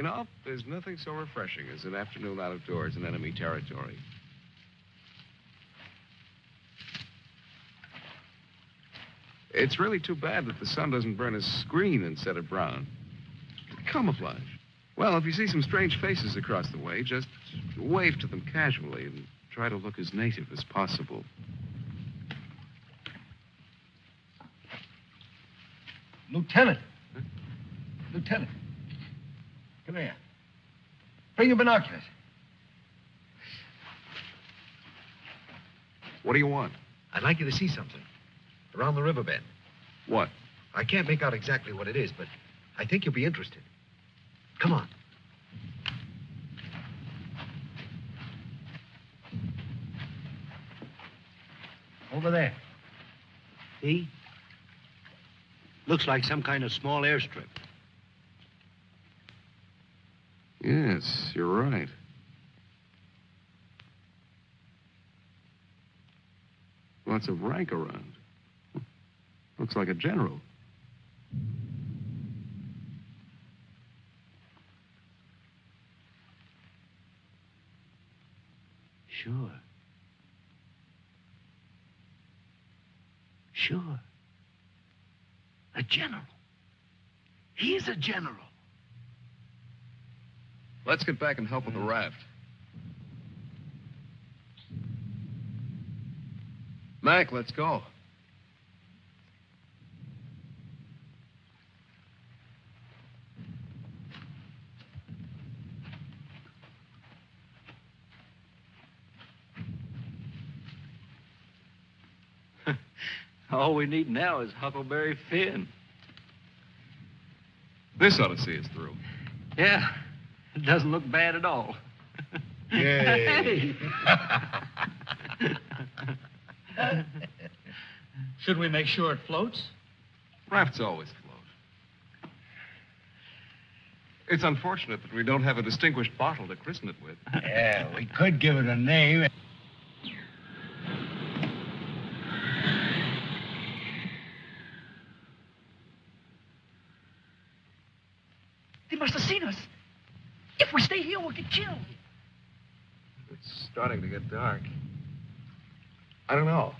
You know, there's nothing so refreshing as an afternoon out of doors in enemy territory. It's really too bad that the sun doesn't burn his screen instead of brown. Camouflage. Well, if you see some strange faces across the way, just wave to them casually and try to look as native as possible. Lieutenant. Lieutenant. Come here. Bring your binoculars. What do you want? I'd like you to see something. Around the riverbed. What? I can't make out exactly what it is, but I think you'll be interested. Come on. Over there. See? Looks like some kind of small airstrip. Yes, you're right. Lots of rank around. Looks like a general. Sure. Sure. A general. He's a general. Let's get back and help with the raft. Mac, let's go. All we need now is Huckleberry Finn. This ought to see us through. Yeah, it doesn't look bad at all. Yay. Should we make sure it floats? Rafts always float. It's unfortunate that we don't have a distinguished bottle to christen it with. yeah, we could give it a name. They must have seen us. If we stay here, we'll get killed. It's starting to get dark. I don't know.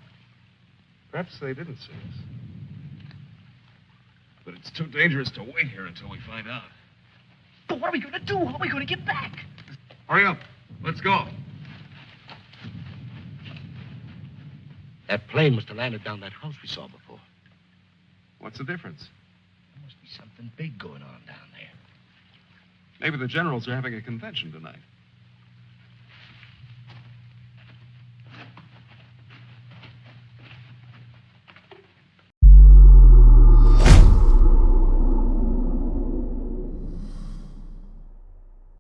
Perhaps they didn't see us. But it's too dangerous to wait here until we find out. But what are we going to do? How are we going to get back? Hurry up. Let's go. That plane must have landed down that house we saw before. What's the difference? There must be something big going on down there. Maybe the generals are having a convention tonight.